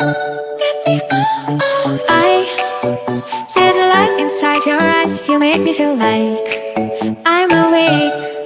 I see the light inside your eyes You make me feel like I'm awake.